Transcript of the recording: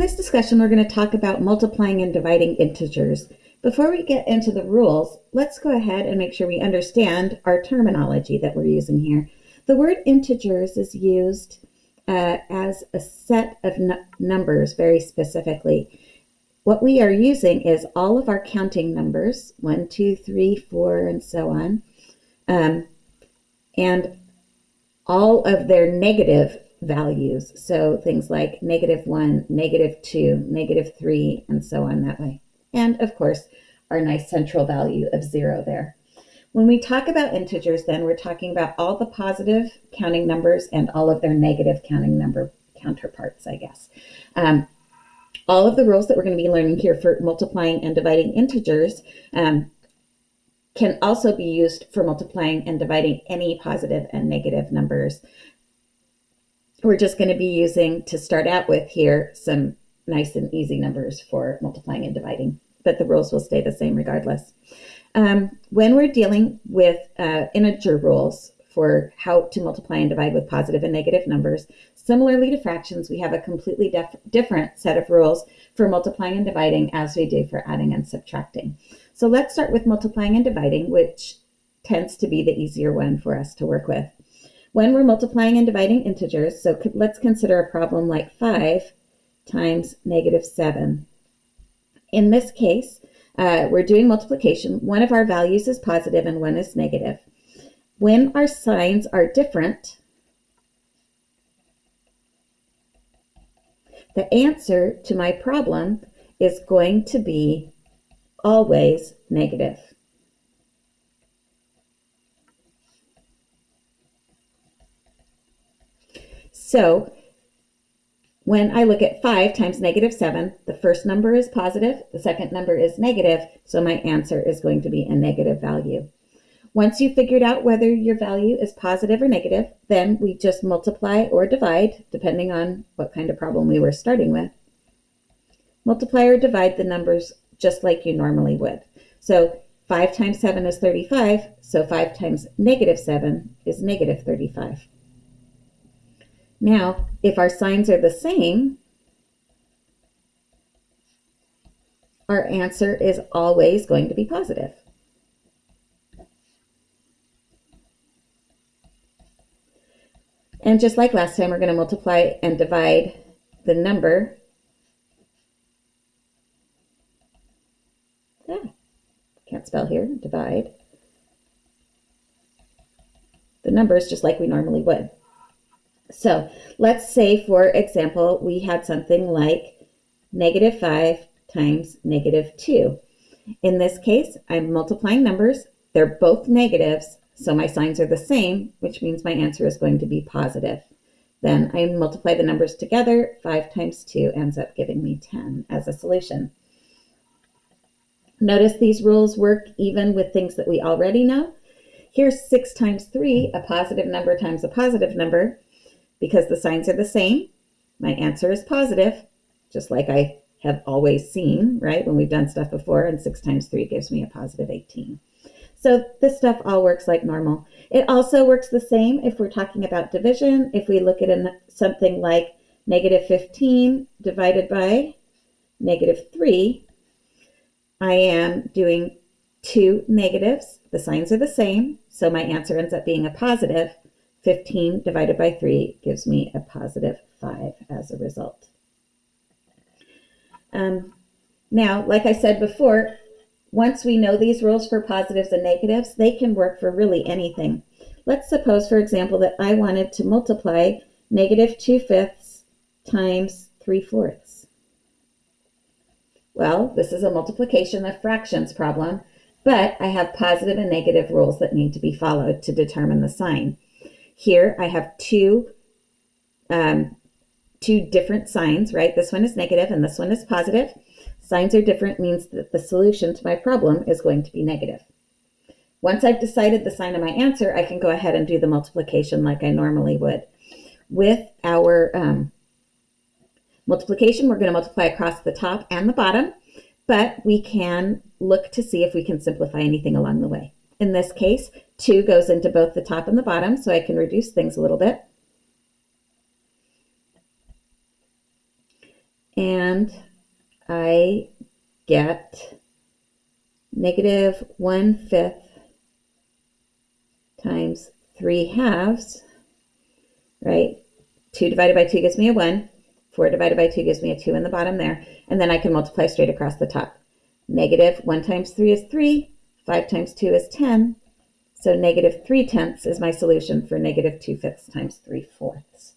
this discussion, we're going to talk about multiplying and dividing integers. Before we get into the rules, let's go ahead and make sure we understand our terminology that we're using here. The word integers is used uh, as a set of numbers very specifically. What we are using is all of our counting numbers, one, two, three, four, and so on, um, and all of their negative values. So things like negative one, negative two, negative three, and so on that way. And of course, our nice central value of zero there. When we talk about integers, then we're talking about all the positive counting numbers and all of their negative counting number counterparts, I guess. Um, all of the rules that we're going to be learning here for multiplying and dividing integers um, can also be used for multiplying and dividing any positive and negative numbers. We're just going to be using, to start out with here, some nice and easy numbers for multiplying and dividing, but the rules will stay the same regardless. Um, when we're dealing with uh, integer rules for how to multiply and divide with positive and negative numbers, similarly to fractions, we have a completely different set of rules for multiplying and dividing as we do for adding and subtracting. So let's start with multiplying and dividing, which tends to be the easier one for us to work with. When we're multiplying and dividing integers, so let's consider a problem like 5 times negative 7. In this case, uh, we're doing multiplication. One of our values is positive and one is negative. When our signs are different, the answer to my problem is going to be always negative. So when I look at 5 times negative 7, the first number is positive, the second number is negative, so my answer is going to be a negative value. Once you've figured out whether your value is positive or negative, then we just multiply or divide, depending on what kind of problem we were starting with. Multiply or divide the numbers just like you normally would. So 5 times 7 is 35, so 5 times negative 7 is negative 35. Now, if our signs are the same, our answer is always going to be positive. And just like last time, we're going to multiply and divide the number. Yeah, can't spell here, divide. The numbers just like we normally would. So let's say, for example, we had something like negative 5 times negative 2. In this case, I'm multiplying numbers. They're both negatives, so my signs are the same, which means my answer is going to be positive. Then I multiply the numbers together. 5 times 2 ends up giving me 10 as a solution. Notice these rules work even with things that we already know. Here's 6 times 3, a positive number times a positive number. Because the signs are the same, my answer is positive, just like I have always seen, right? When we've done stuff before, and 6 times 3 gives me a positive 18. So this stuff all works like normal. It also works the same if we're talking about division. If we look at an, something like negative 15 divided by negative 3, I am doing two negatives. The signs are the same, so my answer ends up being a positive. 15 divided by 3 gives me a positive 5 as a result. Um, now, like I said before, once we know these rules for positives and negatives, they can work for really anything. Let's suppose, for example, that I wanted to multiply negative 2 fifths times 3 fourths. Well, this is a multiplication of fractions problem, but I have positive and negative rules that need to be followed to determine the sign. Here I have two, um, two different signs, right? This one is negative and this one is positive. Signs are different means that the solution to my problem is going to be negative. Once I've decided the sign of my answer, I can go ahead and do the multiplication like I normally would. With our um, multiplication, we're going to multiply across the top and the bottom, but we can look to see if we can simplify anything along the way. In this case, 2 goes into both the top and the bottom, so I can reduce things a little bit. and I get negative 1 fifth times 3 halves, right? 2 divided by 2 gives me a 1. 4 divided by 2 gives me a 2 in the bottom there. And then I can multiply straight across the top. Negative 1 times 3 is 3. 5 times 2 is 10. So negative 3 tenths is my solution for negative 2 fifths times 3 fourths.